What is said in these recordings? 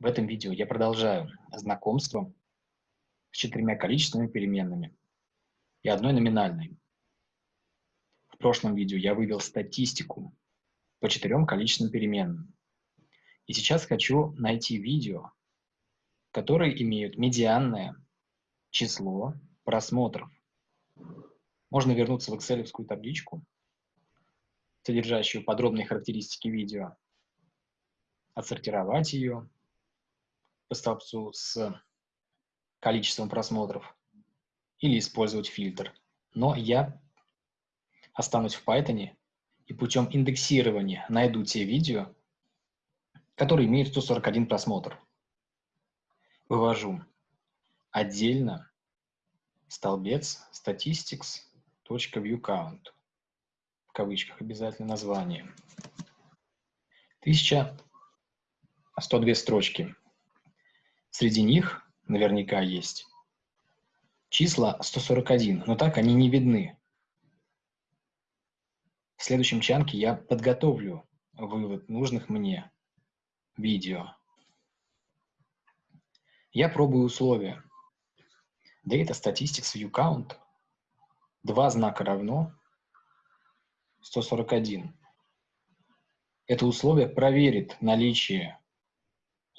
В этом видео я продолжаю знакомство с четырьмя количественными переменными и одной номинальной. В прошлом видео я вывел статистику по четырем количественным переменным. И сейчас хочу найти видео, которые имеют медианное число просмотров. Можно вернуться в excel табличку, содержащую подробные характеристики видео, отсортировать ее по столбцу с количеством просмотров или использовать фильтр. Но я останусь в Python и путем индексирования найду те видео, которые имеют 141 просмотр. Вывожу отдельно столбец statistics.viewCount в кавычках обязательно название. 1102 строчки. Среди них наверняка есть числа 141, но так они не видны. В следующем чанке я подготовлю вывод нужных мне видео. Я пробую условия. Data Statistics View Count. Два знака равно 141. Это условие проверит наличие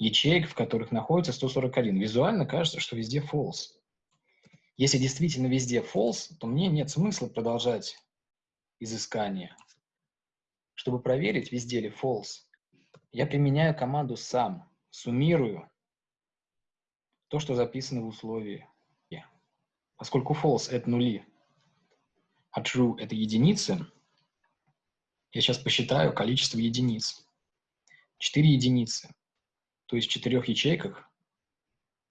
ячеек, в которых находится 141. Визуально кажется, что везде false. Если действительно везде false, то мне нет смысла продолжать изыскание. Чтобы проверить, везде ли false, я применяю команду сам, суммирую то, что записано в условии. Поскольку false — это нули, а true — это единицы, я сейчас посчитаю количество единиц. 4 единицы. То есть в четырех ячейках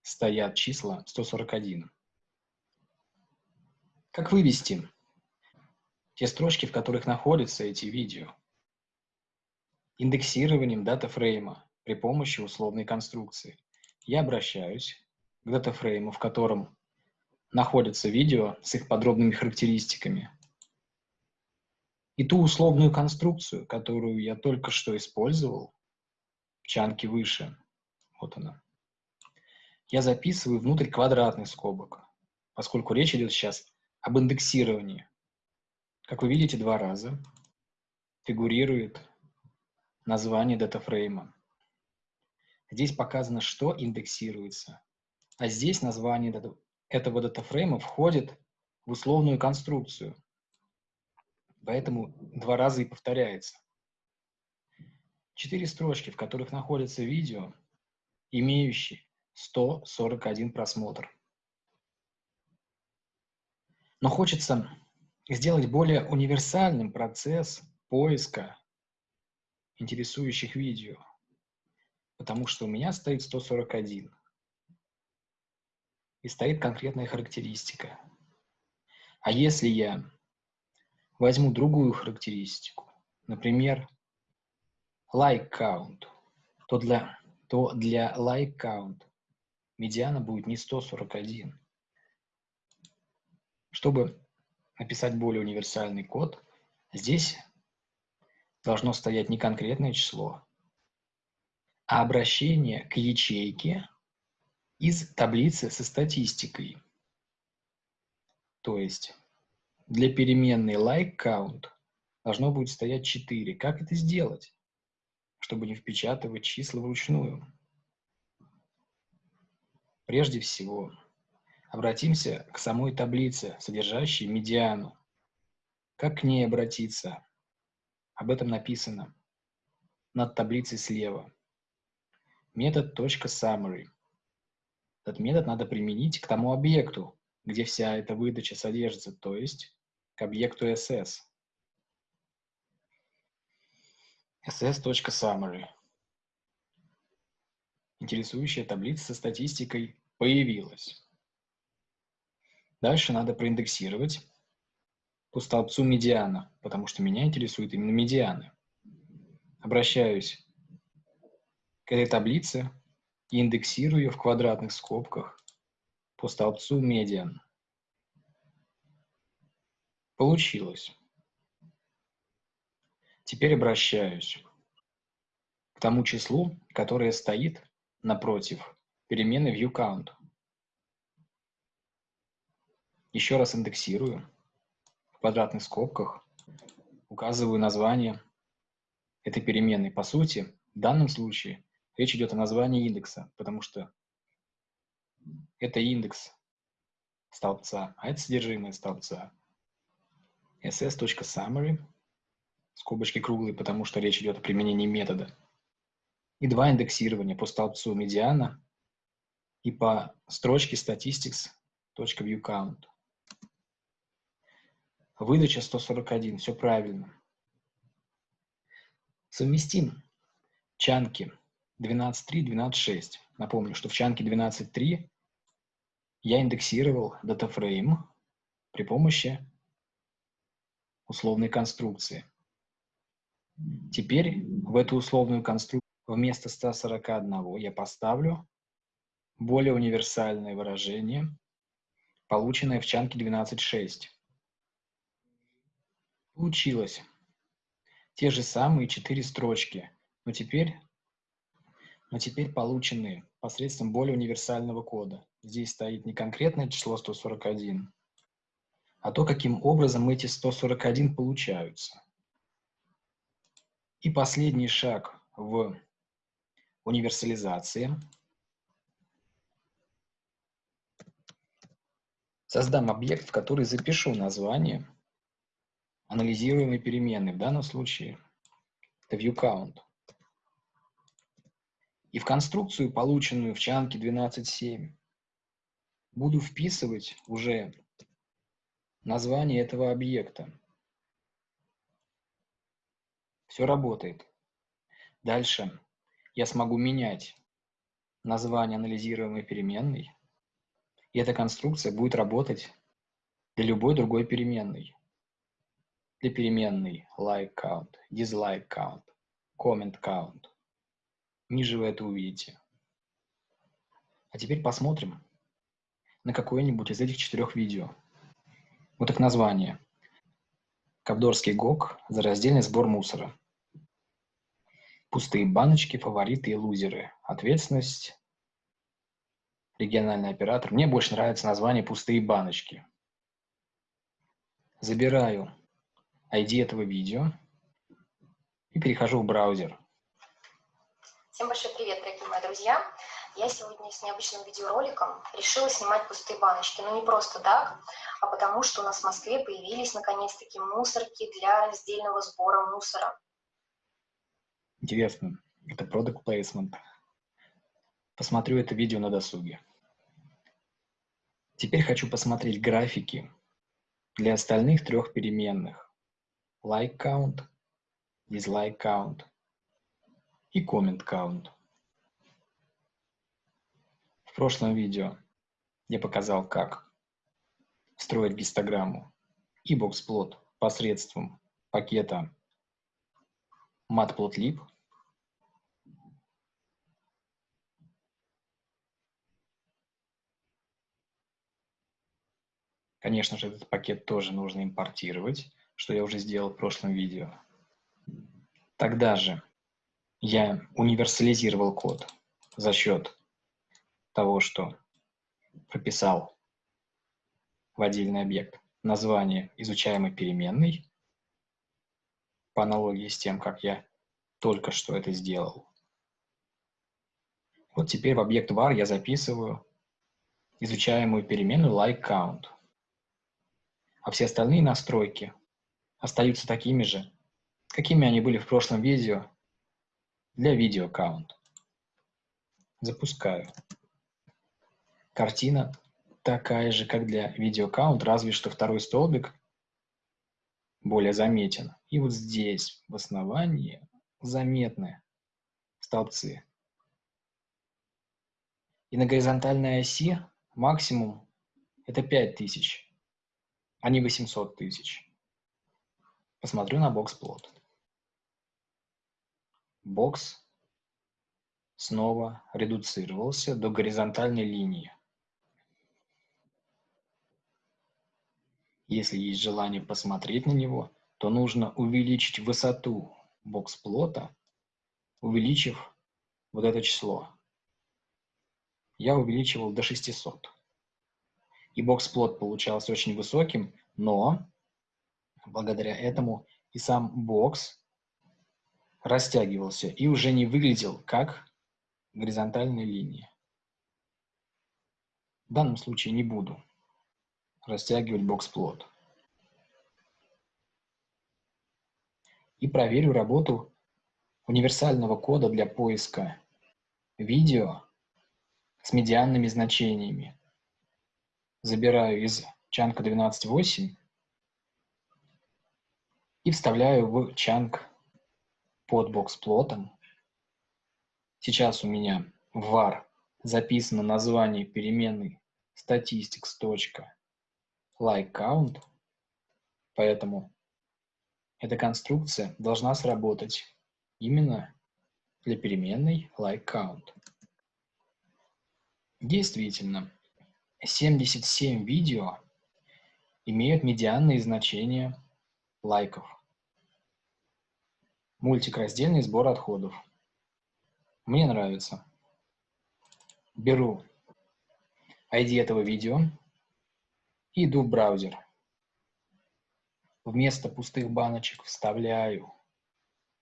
стоят числа 141. Как вывести те строчки, в которых находятся эти видео? Индексированием датафрейма при помощи условной конструкции. Я обращаюсь к датафрейму, в котором находятся видео с их подробными характеристиками и ту условную конструкцию, которую я только что использовал в чанке выше, вот она, я записываю внутрь квадратных скобок, поскольку речь идет сейчас об индексировании. Как вы видите, два раза фигурирует название датафрейма. Здесь показано, что индексируется, а здесь название этого датафрейма входит в условную конструкцию – Поэтому два раза и повторяется. Четыре строчки, в которых находится видео, имеющие 141 просмотр. Но хочется сделать более универсальным процесс поиска интересующих видео, потому что у меня стоит 141. И стоит конкретная характеристика. А если я Возьму другую характеристику, например, like count, то для, то для like count медиана будет не 141. Чтобы написать более универсальный код, здесь должно стоять не конкретное число, а обращение к ячейке из таблицы со статистикой. То есть для переменной like count должно будет стоять 4. Как это сделать, чтобы не впечатывать числа вручную? Прежде всего, обратимся к самой таблице, содержащей медиану. Как к ней обратиться? Об этом написано над таблицей слева. Метод .summary. Этот метод надо применить к тому объекту, где вся эта выдача содержится, то есть к объекту ss. ss.summary. Интересующая таблица со статистикой появилась. Дальше надо проиндексировать по столбцу медиана, потому что меня интересует именно медианы. Обращаюсь к этой таблице и индексирую ее в квадратных скобках по столбцу медиан. Получилось. Теперь обращаюсь к тому числу, которое стоит напротив переменной viewCount. Еще раз индексирую. В квадратных скобках указываю название этой переменной. По сути, в данном случае речь идет о названии индекса, потому что это индекс столбца, а это содержимое столбца. ss.summary, скобочки круглые, потому что речь идет о применении метода, и два индексирования по столбцу медиана и по строчке statistics.viewCount. Выдача 141, все правильно. Совместим чанки 12.3, 12.6. Напомню, что в чанке 12.3 я индексировал DataFrame при помощи условной конструкции. Теперь в эту условную конструкцию вместо 141 я поставлю более универсальное выражение, полученное в чанке 12.6. Получилось те же самые четыре строчки, но теперь, но теперь полученные посредством более универсального кода. Здесь стоит не конкретное число 141, а то, каким образом эти 141 получаются. И последний шаг в универсализации. Создам объект, в который запишу название анализируемой переменной. В данном случае это viewCount. И в конструкцию, полученную в чанке 12.7, буду вписывать уже название этого объекта. Все работает. Дальше я смогу менять название анализируемой переменной, и эта конструкция будет работать для любой другой переменной. Для переменной like count, dislike count, comment count. Ниже вы это увидите. А теперь посмотрим на какое-нибудь из этих четырех видео. Вот их название. Ковдорский ГОК за раздельный сбор мусора. Пустые баночки, фавориты и лузеры. Ответственность. Региональный оператор. Мне больше нравится название «Пустые баночки». Забираю ID этого видео и перехожу в браузер. Всем большой привет, дорогие мои друзья! Я сегодня с необычным видеороликом решила снимать пустые баночки. Но не просто так, а потому что у нас в Москве появились наконец-таки мусорки для раздельного сбора мусора. Интересно, это product placement. Посмотрю это видео на досуге. Теперь хочу посмотреть графики для остальных трех переменных. Like count, dislike count и comment count. В прошлом видео я показал, как строить гистограмму и боксплот посредством пакета matplotlib Конечно же, этот пакет тоже нужно импортировать, что я уже сделал в прошлом видео. Тогда же я универсализировал код за счет того, что прописал в отдельный объект название изучаемой переменной, по аналогии с тем, как я только что это сделал. Вот теперь в объект var я записываю изучаемую переменную LikeCount а все остальные настройки остаются такими же, какими они были в прошлом видео для видео аккаунт. Запускаю. Картина такая же, как для видео аккаунт, разве что второй столбик более заметен. И вот здесь в основании заметны столбцы. И на горизонтальной оси максимум это 5000 а не 800 тысяч. Посмотрю на бокс-плот. Бокс снова редуцировался до горизонтальной линии. Если есть желание посмотреть на него, то нужно увеличить высоту бокс-плота, увеличив вот это число я увеличивал до 600. И бокс-плот получался очень высоким, но благодаря этому и сам бокс растягивался и уже не выглядел как горизонтальная линия. В данном случае не буду растягивать бокс-плот. И проверю работу универсального кода для поиска видео с медианными значениями. Забираю из чанка 12.8 и вставляю в чанк под бокс-плотом. Сейчас у меня в var записано название переменной statistics.likeCount, поэтому эта конструкция должна сработать именно для переменной likeCount. Действительно, 77 видео имеют медианные значения лайков. Мультик раздельный сбор отходов. Мне нравится. Беру ID этого видео и иду в браузер. Вместо пустых баночек вставляю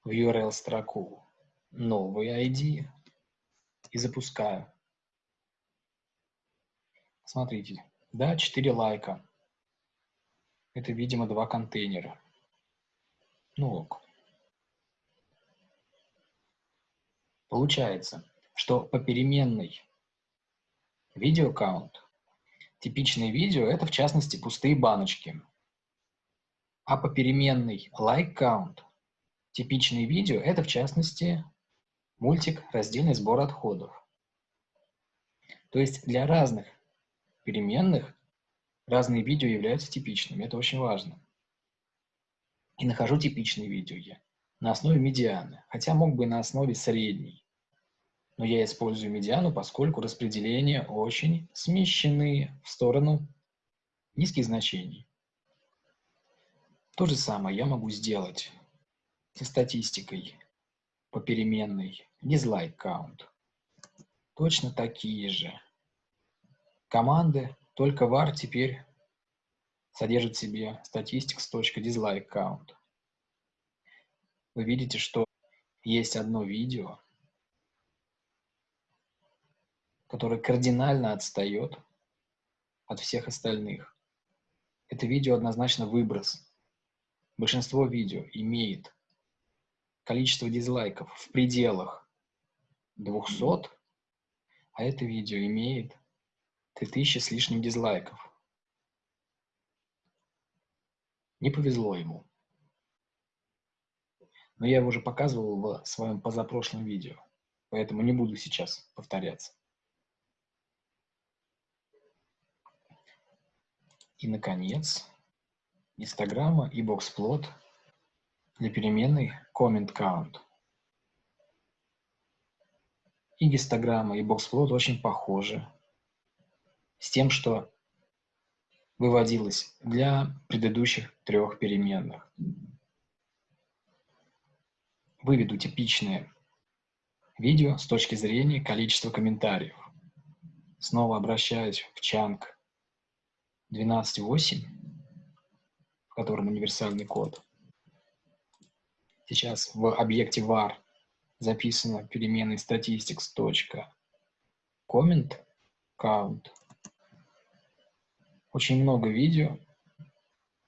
в URL строку новый ID и запускаю. Смотрите, да, 4 лайка. Это, видимо, два контейнера. Ну ок. Получается, что по переменной видеокаунт типичные видео – это, в частности, пустые баночки. А по переменной count типичные видео – это, в частности, мультик «Раздельный сбор отходов». То есть для разных переменных разные видео являются типичными. Это очень важно. И нахожу типичные видео я на основе медианы, хотя мог бы и на основе средней. Но я использую медиану, поскольку распределения очень смещены в сторону низких значений. То же самое я могу сделать со статистикой по переменной dislike count. Точно такие же команды, только var теперь содержит в себе statistics.dislike count. Вы видите, что есть одно видео, которое кардинально отстает от всех остальных. Это видео однозначно выброс. Большинство видео имеет количество дизлайков в пределах 200, а это видео имеет 3000 с лишним дизлайков. Не повезло ему. Но я его уже показывал в своем позапрошлом видео, поэтому не буду сейчас повторяться. И, наконец, Инстаграма и боксплот для переменной comment count. И гистограмма, и боксплот очень похожи с тем, что выводилось для предыдущих трех переменных. Выведу типичное видео с точки зрения количества комментариев. Снова обращаюсь в чанк 12.8, в котором универсальный код. Сейчас в объекте var записано переменной statistics.comment count очень много видео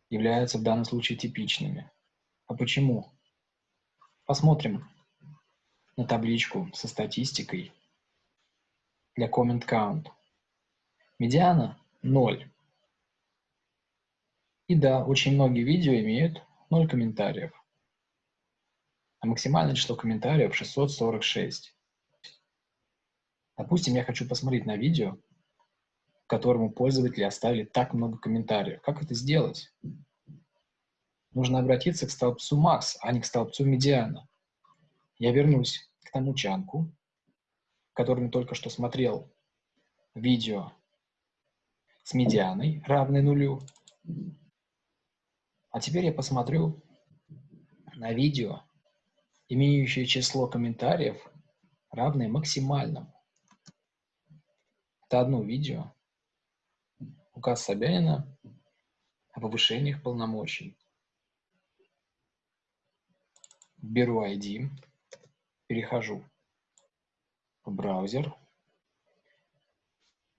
являются в данном случае типичными. А почему? Посмотрим на табличку со статистикой для comment count. Медиана 0. И да, очень многие видео имеют 0 комментариев. А максимальное число комментариев 646. Допустим, я хочу посмотреть на видео, которому пользователи оставили так много комментариев. Как это сделать? Нужно обратиться к столбцу max, а не к столбцу медиана. Я вернусь к тому чанку, в котором только что смотрел видео с медианой, равной нулю. А теперь я посмотрю на видео, имеющее число комментариев, равное максимальному. Это одно видео. Указ Собянина о повышениях полномочий. Беру ID, перехожу в браузер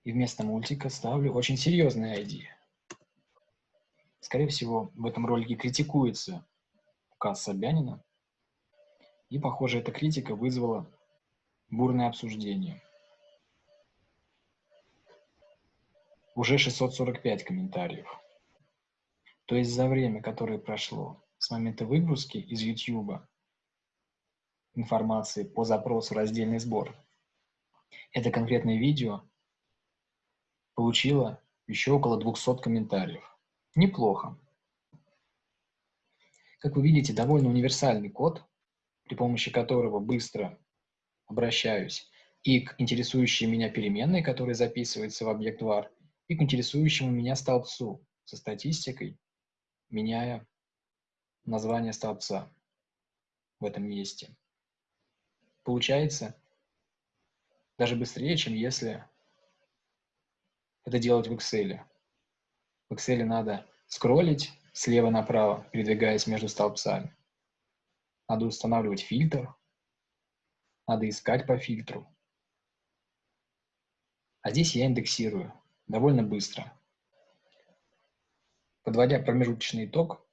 и вместо мультика ставлю очень серьезный ID. Скорее всего, в этом ролике критикуется указ Собянина, и, похоже, эта критика вызвала бурное обсуждение. Уже 645 комментариев. То есть за время, которое прошло с момента выгрузки из YouTube информации по запросу «Раздельный сбор», это конкретное видео получило еще около 200 комментариев. Неплохо. Как вы видите, довольно универсальный код, при помощи которого быстро обращаюсь и к интересующей меня переменной, которая записывается в объект var, и к интересующему меня столбцу со статистикой, меняя название столбца в этом месте. Получается даже быстрее, чем если это делать в Excel. В Excel надо скроллить слева направо, передвигаясь между столбцами. Надо устанавливать фильтр, надо искать по фильтру. А здесь я индексирую довольно быстро. Подводя промежуточный итог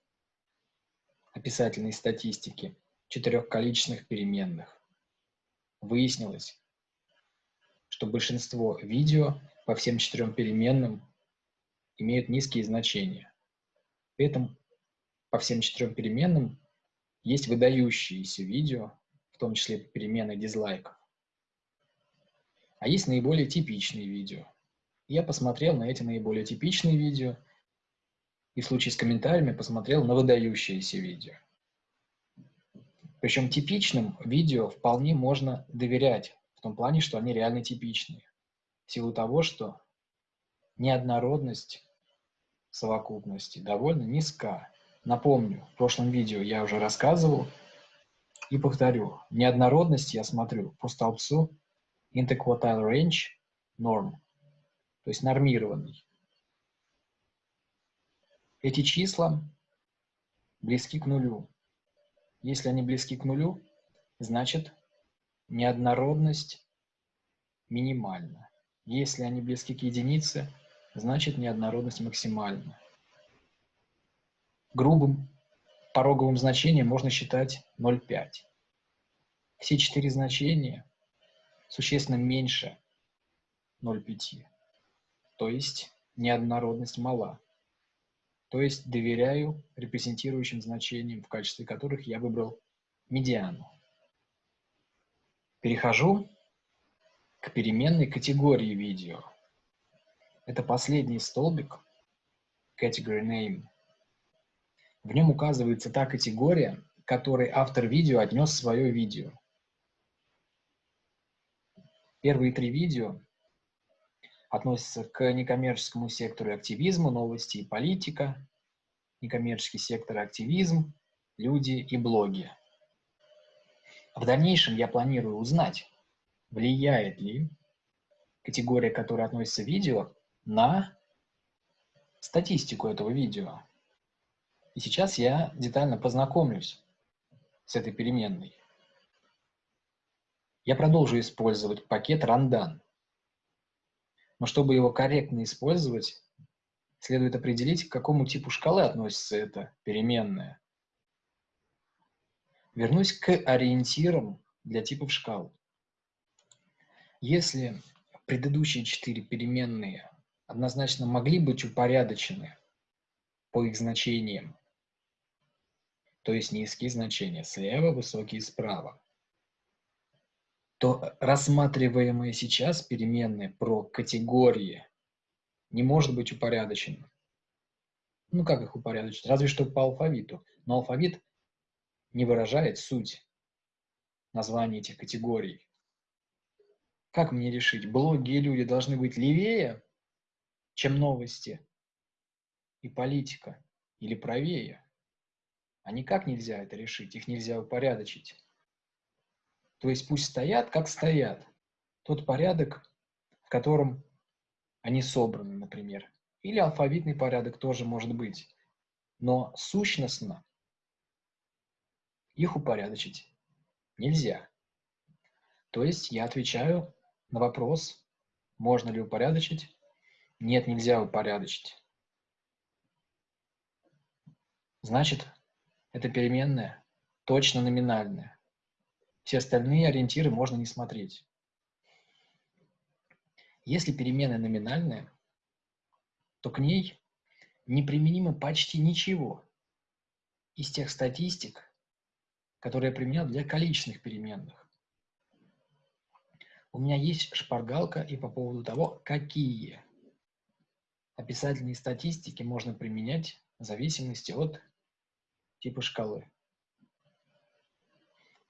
описательной статистики четырех количественных переменных, выяснилось, что большинство видео по всем четырем переменным имеют низкие значения. При этом по всем четырем переменным есть выдающиеся видео, в том числе перемены дизлайков. А есть наиболее типичные видео. Я посмотрел на эти наиболее типичные видео и в случае с комментариями посмотрел на выдающиеся видео. Причем типичным видео вполне можно доверять, в том плане, что они реально типичные. В силу того, что неоднородность совокупности довольно низка. Напомню, в прошлом видео я уже рассказывал и повторю. Неоднородность я смотрю по столбцу interquartile range norm, то есть нормированный. Эти числа близки к нулю. Если они близки к нулю, значит неоднородность минимальна. Если они близки к единице, значит неоднородность максимальна. Грубым пороговым значением можно считать 0,5. Все четыре значения существенно меньше 0,5. То есть неоднородность мала. То есть доверяю репрезентирующим значениям, в качестве которых я выбрал медиану. Перехожу к переменной категории видео. Это последний столбик, category name, в нем указывается та категория, которой автор видео отнес свое видео. Первые три видео относятся к некоммерческому сектору активизма, новости и политика, некоммерческий сектор активизм, люди и блоги. В дальнейшем я планирую узнать, влияет ли категория, которая относится к видео, на статистику этого видео. И сейчас я детально познакомлюсь с этой переменной. Я продолжу использовать пакет rundan. Но чтобы его корректно использовать, следует определить, к какому типу шкалы относится эта переменная. Вернусь к ориентирам для типов шкал. Если предыдущие четыре переменные однозначно могли быть упорядочены по их значениям то есть низкие значения слева, высокие справа, то рассматриваемые сейчас переменные про категории не может быть упорядочен. Ну, как их упорядочить? Разве что по алфавиту. Но алфавит не выражает суть названия этих категорий. Как мне решить, блоги и люди должны быть левее, чем новости и политика, или правее? А никак нельзя это решить, их нельзя упорядочить. То есть пусть стоят, как стоят. Тот порядок, в котором они собраны, например. Или алфавитный порядок тоже может быть. Но сущностно их упорядочить нельзя. То есть я отвечаю на вопрос, можно ли упорядочить. Нет, нельзя упорядочить. Значит, это переменная точно номинальная. Все остальные ориентиры можно не смотреть. Если переменная номинальная, то к ней неприменимо почти ничего из тех статистик, которые я применял для количественных переменных. У меня есть шпаргалка и по поводу того, какие описательные статистики можно применять в зависимости от типа шкалы.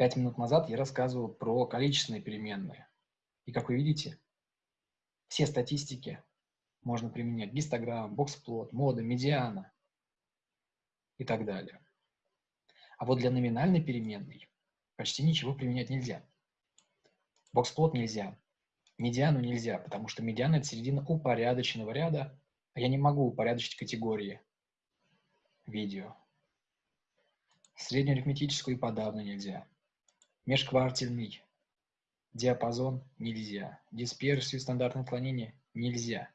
Пять минут назад я рассказывал про количественные переменные. И как вы видите, все статистики можно применять. Гистограмм, боксплот, мода, медиана и так далее. А вот для номинальной переменной почти ничего применять нельзя. Боксплот нельзя, медиану нельзя, потому что медиана – это середина упорядоченного ряда, а я не могу упорядочить категории видео. Среднеарифметическую и подавно нельзя. Межквартильный диапазон нельзя. Дисперсию стандартное отклонение нельзя.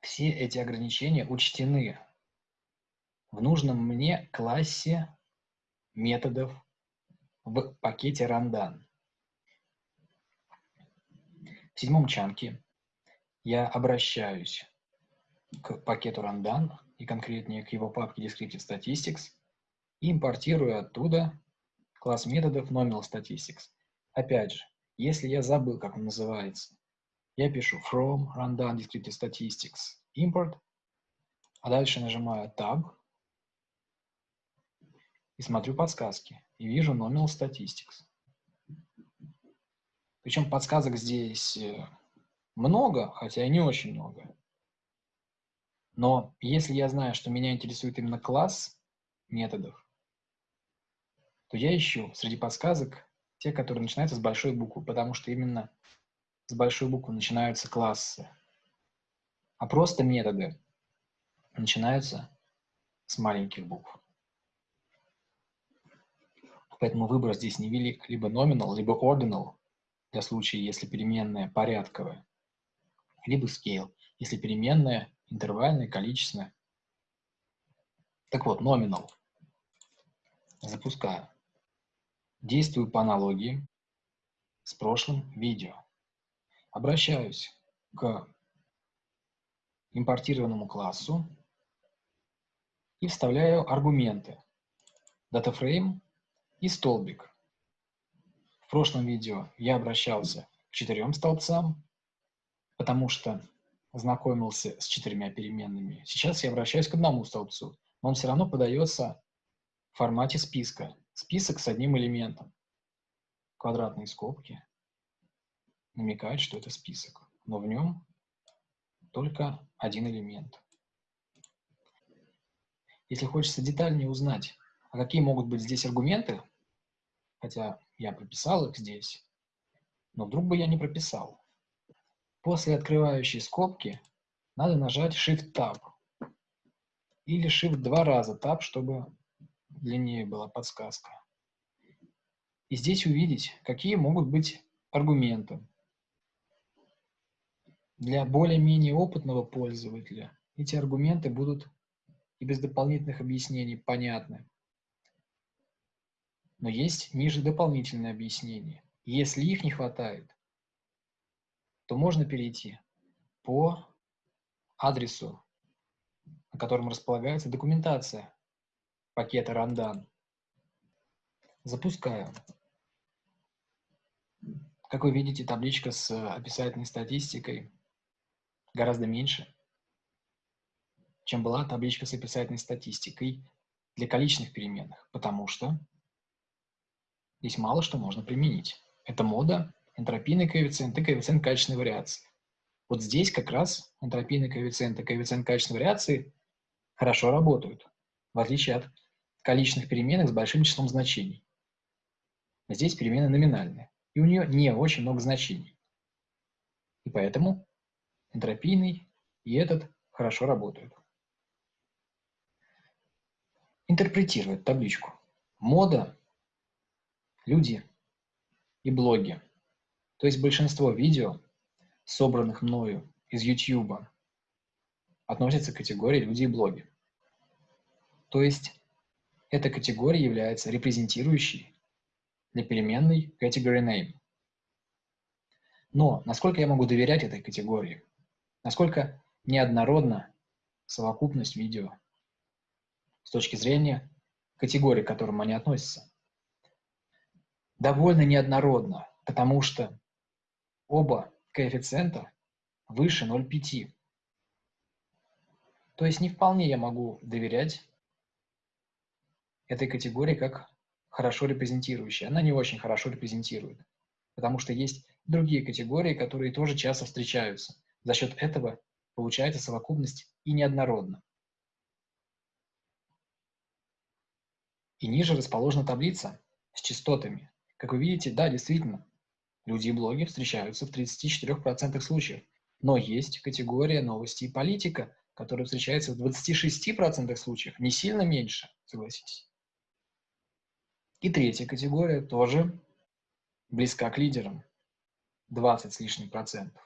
Все эти ограничения учтены в нужном мне классе методов в пакете Randan. В седьмом чанке я обращаюсь к пакету Randan и конкретнее к его папке Descriptive Statistics и импортирую оттуда класс методов Nominal Statistics. Опять же, если я забыл, как он называется, я пишу from rundown descriptive statistics import, а дальше нажимаю Tab и смотрю подсказки, и вижу nominal statistics. Причем подсказок здесь э, много, хотя и не очень много. Но если я знаю, что меня интересует именно класс методов, то я ищу среди подсказок те, которые начинаются с большой буквы, потому что именно с большой буквы начинаются классы, а просто методы начинаются с маленьких букв. Поэтому выбор здесь невелик. Либо nominal, либо ordinal, для случая, если переменная порядковая, либо scale, если переменная интервальная, количественная. Так вот, nominal. Запускаю. Действую по аналогии с прошлым видео обращаюсь к импортированному классу и вставляю аргументы DataFrame и столбик. В прошлом видео я обращался к четырем столбцам, потому что знакомился с четырьмя переменными. Сейчас я обращаюсь к одному столбцу, но он все равно подается в формате списка. Список с одним элементом. Квадратные скобки намекает, что это список, но в нем только один элемент. Если хочется детальнее узнать, а какие могут быть здесь аргументы, хотя я прописал их здесь, но вдруг бы я не прописал. После открывающей скобки надо нажать Shift-Tab или Shift два раза Tab, чтобы длиннее была подсказка. И здесь увидеть, какие могут быть аргументы. Для более-менее опытного пользователя эти аргументы будут и без дополнительных объяснений понятны. Но есть ниже дополнительные объяснения. Если их не хватает, то можно перейти по адресу, на котором располагается документация пакета Randan. Запускаю. Как вы видите, табличка с описательной статистикой гораздо меньше, чем была табличка с описательной статистикой для количественных переменных, потому что здесь мало что можно применить. Это мода, энтропийный коэффициент и коэффициент качественной вариации. Вот здесь как раз энтропийный коэффициент и коэффициент качественной вариации хорошо работают, в отличие от количественных переменных с большим числом значений. Здесь перемены номинальные. и у нее не очень много значений. И поэтому энтропийный и этот хорошо работают. Интерпретировать табличку. Мода, люди и блоги. То есть большинство видео, собранных мною из YouTube, относятся к категории люди и блоги. То есть эта категория является репрезентирующей для переменной category name. Но насколько я могу доверять этой категории? Насколько неоднородна совокупность видео с точки зрения категории, к которым они относятся? Довольно неоднородно, потому что оба коэффициента выше 0,5. То есть не вполне я могу доверять этой категории как хорошо репрезентирующей. Она не очень хорошо репрезентирует, потому что есть другие категории, которые тоже часто встречаются. За счет этого получается совокупность и неоднородна. И ниже расположена таблица с частотами. Как вы видите, да, действительно, люди и блоги встречаются в 34% случаев. Но есть категория новости и политика, которая встречается в 26% случаев, не сильно меньше, согласитесь. И третья категория тоже близка к лидерам, 20 с лишним процентов.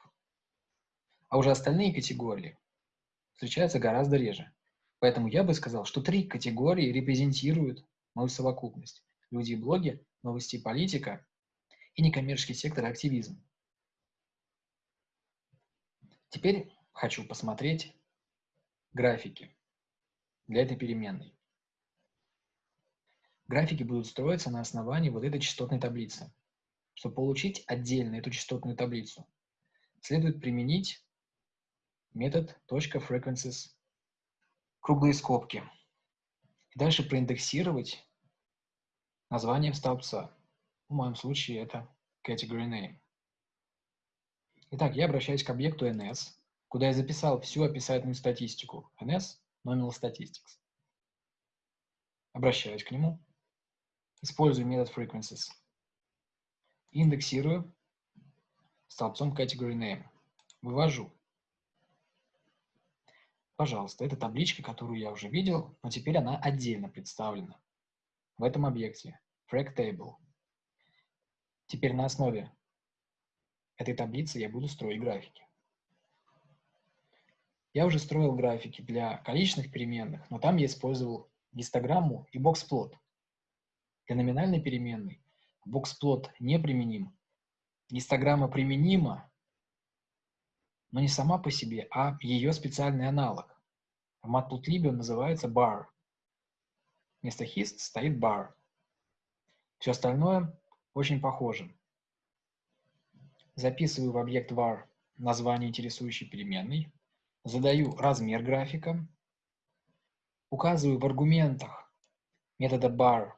А уже остальные категории встречаются гораздо реже. Поэтому я бы сказал, что три категории репрезентируют мою совокупность. Люди и блоги, новости и политика и некоммерческий сектор активизм. Теперь хочу посмотреть графики для этой переменной. Графики будут строиться на основании вот этой частотной таблицы. Чтобы получить отдельно эту частотную таблицу, следует применить метод .frequencies круглые скобки. И дальше проиндексировать названием столбца. В моем случае это category name. Итак, я обращаюсь к объекту ns, куда я записал всю описательную статистику. ns nominal statistics. Обращаюсь к нему Использую метод frequencies. Индексирую столбцом category name. Вывожу. Пожалуйста, это табличка, которую я уже видел, но теперь она отдельно представлена в этом объекте frag table. Теперь на основе этой таблицы я буду строить графики. Я уже строил графики для количественных переменных, но там я использовал гистограмму и боксплот. Для номинальной переменной боксплот не применим. Гистограмма применима, но не сама по себе, а ее специальный аналог. В Matplotlib он называется bar. Вместо hist стоит bar. Все остальное очень похоже. Записываю в объект var название интересующей переменной, задаю размер графика, указываю в аргументах метода bar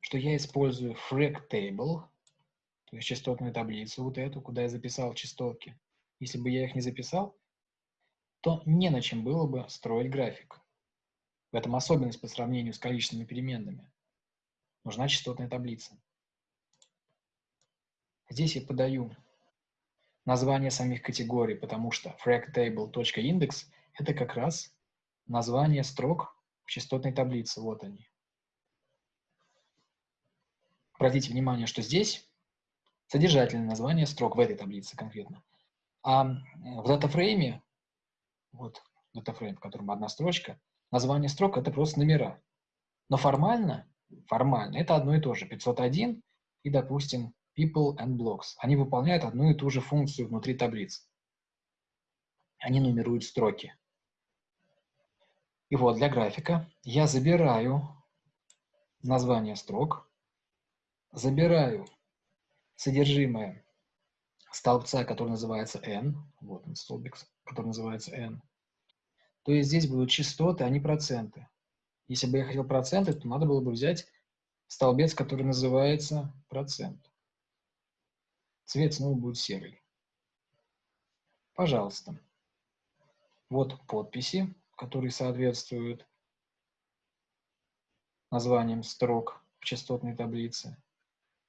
что я использую frag то есть частотную таблицу вот эту, куда я записал частотки. Если бы я их не записал, то не на чем было бы строить график. В этом особенность по сравнению с количественными переменными. Нужна частотная таблица. Здесь я подаю название самих категорий, потому что fragtable.index – это как раз название строк в частотной таблице. Вот они. Обратите внимание, что здесь содержательное название строк в этой таблице конкретно. А в датафрейме, вот датафрейм, в котором одна строчка, название строк – это просто номера. Но формально, формально это одно и то же. 501 и, допустим, people and blocks. Они выполняют одну и ту же функцию внутри таблицы. Они нумеруют строки. И вот для графика я забираю название строк, забираю содержимое столбца, который называется n, вот он столбик, который называется n, то есть здесь будут частоты, а не проценты. Если бы я хотел проценты, то надо было бы взять столбец, который называется процент. Цвет снова будет серый. Пожалуйста. Вот подписи, которые соответствуют названиям строк в частотной таблице.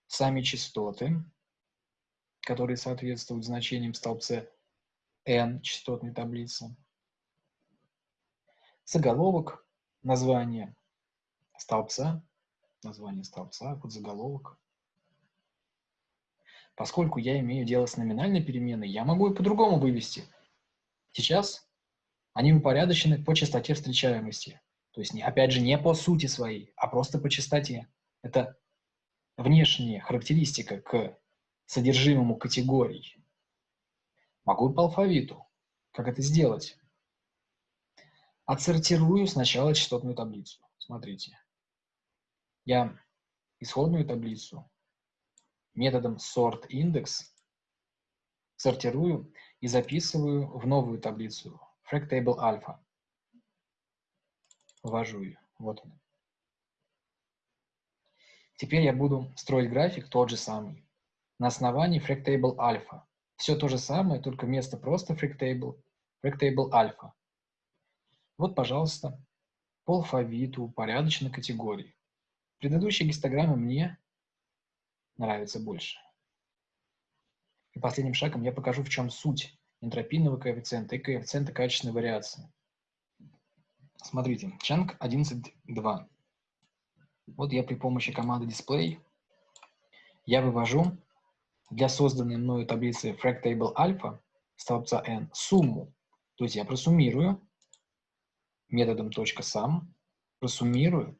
сами частоты, которые соответствуют значениям в столбце n частотной таблицы, заголовок, название столбца, название столбца, подзаголовок. Поскольку я имею дело с номинальной переменной, я могу и по-другому вывести. Сейчас они упорядочены по частоте встречаемости. То есть, опять же, не по сути своей, а просто по частоте. Это внешняя характеристика к содержимому категорий. Могу и по алфавиту. Как это сделать? Отсортирую сначала частотную таблицу. Смотрите. Я исходную таблицу методом sortIndex сортирую и записываю в новую таблицу FractTable Alpha. Ввожу ее. Вот он. Теперь я буду строить график тот же самый. На основании FractTable Alpha. Все то же самое, только вместо просто FractTable, FractTable Alpha. Вот, пожалуйста, по алфавиту, порядочной категории. Предыдущие гистограммы мне нравятся больше. И последним шагом я покажу, в чем суть энтропийного коэффициента и коэффициента качественной вариации. Смотрите, чанг 11.2. Вот я при помощи команды display я вывожу для созданной мною таблицы FractTable Alpha столбца n сумму. То есть я просуммирую методом .sum, просуммирую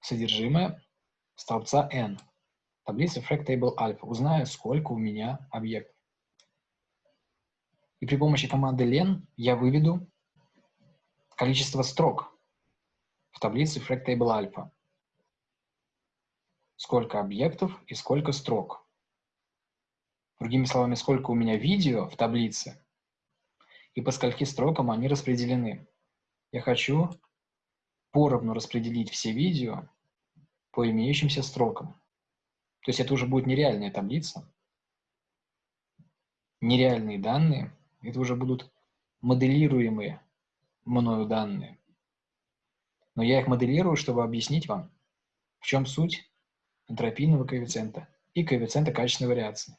содержимое столбца n, таблицы FractTable Alpha. Узнаю, сколько у меня объектов. И при помощи команды len я выведу количество строк в таблице FractTable Alpha. Сколько объектов и сколько строк. Другими словами, сколько у меня видео в таблице и по скольки строкам они распределены. Я хочу поровну распределить все видео по имеющимся строкам. То есть это уже будет нереальная таблица, нереальные данные, это уже будут моделируемые мною данные. Но я их моделирую, чтобы объяснить вам, в чем суть энтропийного коэффициента и коэффициента качественной вариации.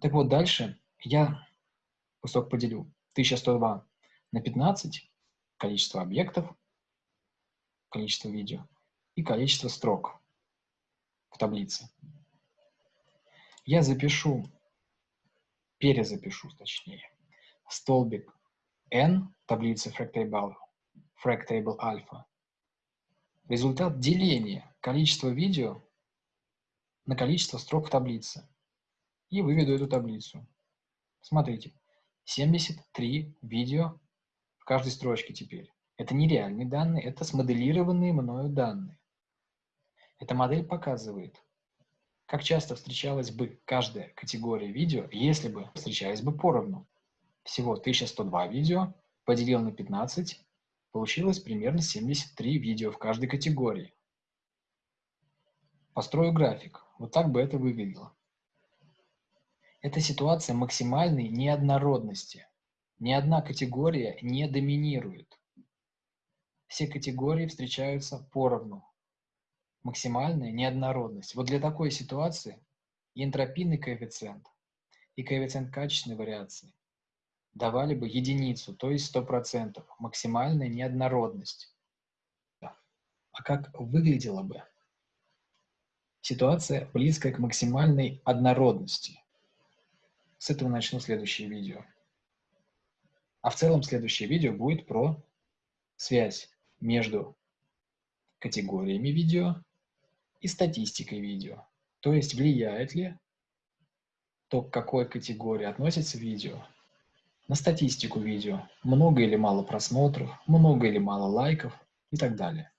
Так вот, дальше я кусок поделю 1102 на 15, количество объектов, количество видео и количество строк в таблице. Я запишу, перезапишу точнее, столбик n таблицы FractTable, FractTable Alpha. Результат деления количества видео на количество строк в таблице. И выведу эту таблицу. Смотрите, 73 видео в каждой строчке теперь. Это не реальные данные, это смоделированные мною данные. Эта модель показывает, как часто встречалась бы каждая категория видео, если бы встречались бы поровну. Всего 1102 видео поделил на 15, получилось примерно 73 видео в каждой категории. Построю график. Вот так бы это выглядело. Это ситуация максимальной неоднородности. Ни одна категория не доминирует. Все категории встречаются поровну. Максимальная неоднородность. Вот для такой ситуации энтропийный коэффициент, и коэффициент качественной вариации давали бы единицу, то есть 100%, максимальная неоднородность. А как выглядела бы ситуация, близкая к максимальной однородности? С этого начну следующее видео. А в целом следующее видео будет про связь между категориями видео и статистикой видео. То есть влияет ли то, к какой категории относится видео, на статистику видео, много или мало просмотров, много или мало лайков и так далее.